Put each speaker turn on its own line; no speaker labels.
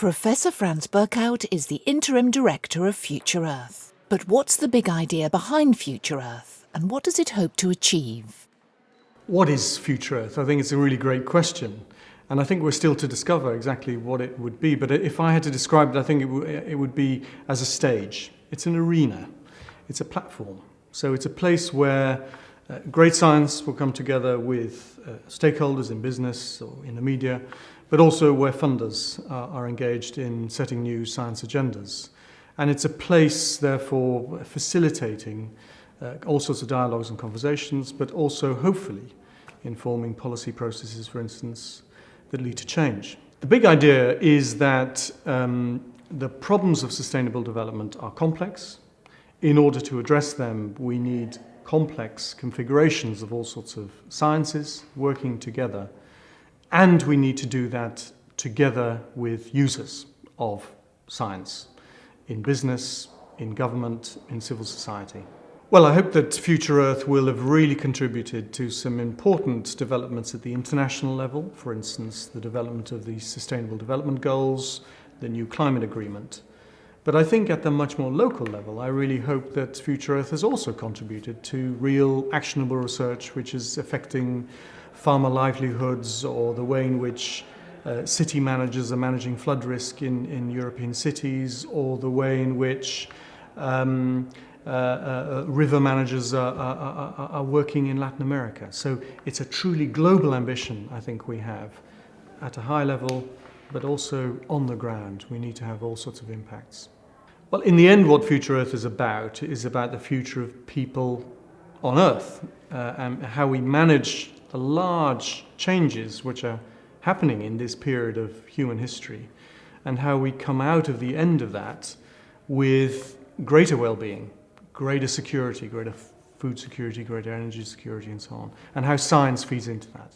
Professor Franz Berkhout is the interim director of Future Earth. But what's the big idea behind Future Earth and what does it hope to achieve?
What is Future Earth? I think it's a really great question. And I think we're still to discover exactly what it would be. But if I had to describe it, I think it, it would be as a stage. It's an arena. It's a platform. So it's a place where uh, great science will come together with uh, stakeholders in business or in the media but also where funders are, are engaged in setting new science agendas. And it's a place, therefore, facilitating uh, all sorts of dialogues and conversations, but also, hopefully, informing policy processes, for instance, that lead to change. The big idea is that um, the problems of sustainable development are complex. In order to address them, we need complex configurations of all sorts of sciences working together and we need to do that together with users of science in business, in government, in civil society. Well, I hope that Future Earth will have really contributed to some important developments at the international level, for instance, the development of the Sustainable Development Goals, the new climate agreement. But I think at the much more local level, I really hope that Future Earth has also contributed to real actionable research which is affecting farmer livelihoods or the way in which uh, city managers are managing flood risk in, in European cities or the way in which um, uh, uh, river managers are, are, are, working in Latin America. So it's a truly global ambition I think we have at a high level but also on the ground. We need to have all sorts of impacts. Well, in the end, what Future Earth is about is about the future of people on Earth uh, and how we manage the large changes which are happening in this period of human history and how we come out of the end of that with greater well-being, greater security, greater food security, greater energy security and so on, and how science feeds into that.